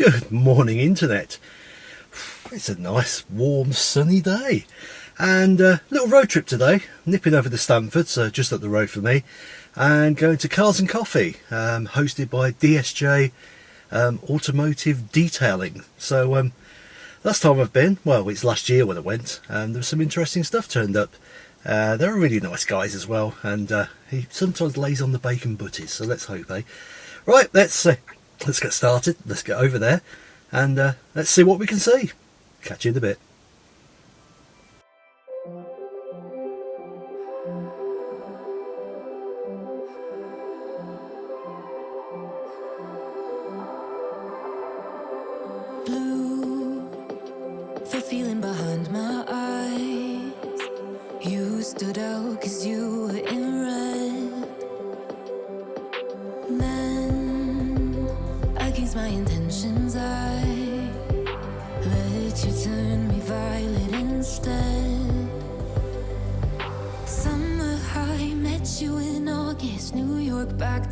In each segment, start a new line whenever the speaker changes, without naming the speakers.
Good morning, Internet. It's a nice, warm, sunny day. And a uh, little road trip today, nipping over to Stamford, so just up the road for me, and going to Cars and Coffee, um, hosted by DSJ um, Automotive Detailing. So, um, last time I've been, well, it's last year when I went, and there was some interesting stuff turned up. Uh, they're really nice guys as well, and uh, he sometimes lays on the bacon butties, so let's hope they. Right, let's uh, let's get started. Let's get over there and uh, let's see what we can see. Catch you in a bit.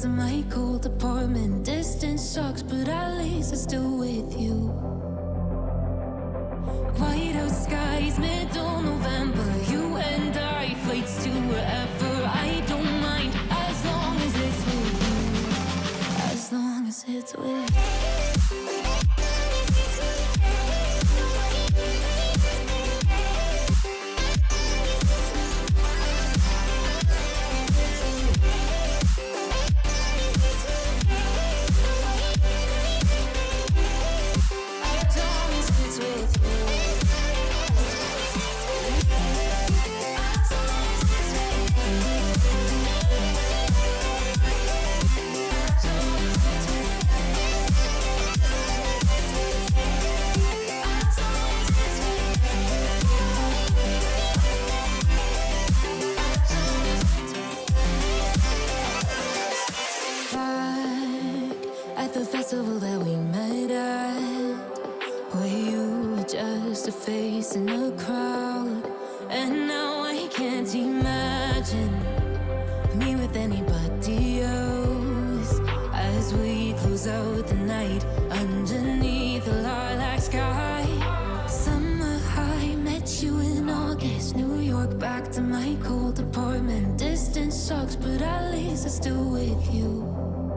To my cold apartment. Distance sucks, but at least I'm still with you. White out skies, middle November. You and I, flights to wherever. I don't mind as long as it's with you. As long as it's with in a crowd And now I can't imagine Me with anybody else. As we close out the night Underneath the lilac sky Summer high, met you in August New York, back to my cold apartment. Distance sucks, but at least I'm still with you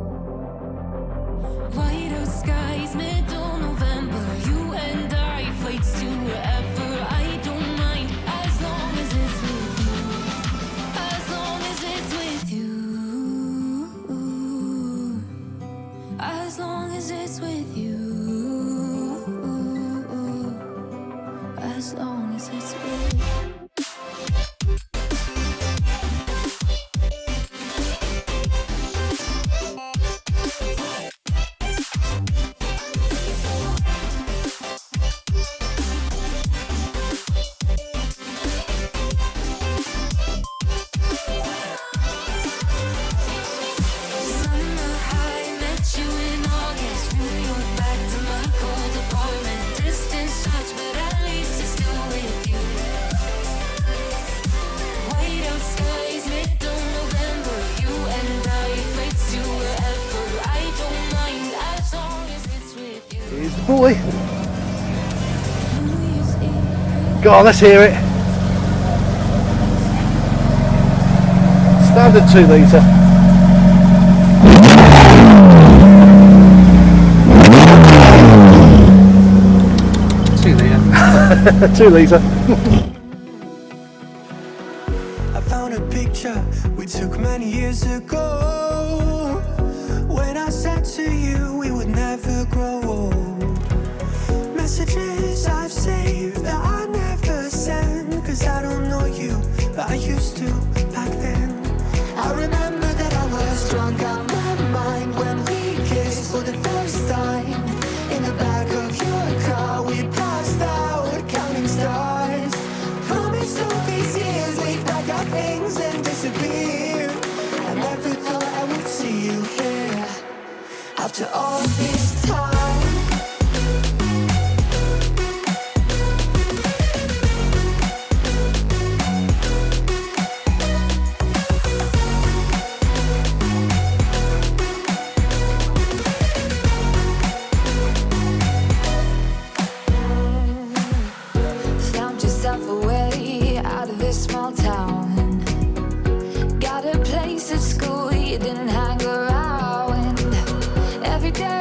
Here's the boy.
New Year's Eve.
Go on, let's hear it. Standard two litre.
Two litre.
two litre.
I found a picture we took many years ago When I said to you
Yeah.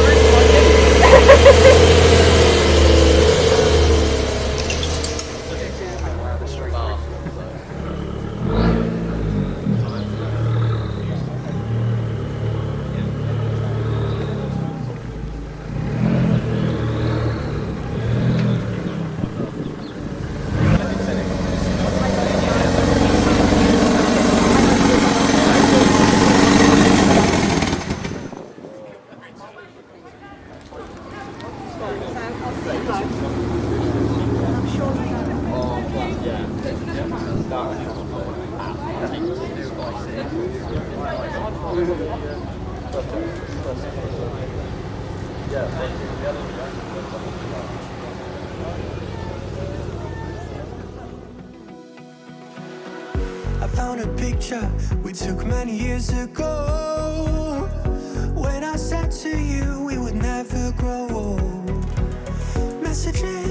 I found a picture we took many years ago. When I said to you we would never grow old Messages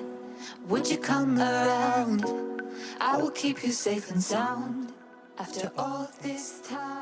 Would you come around? I will keep you safe and sound After all this time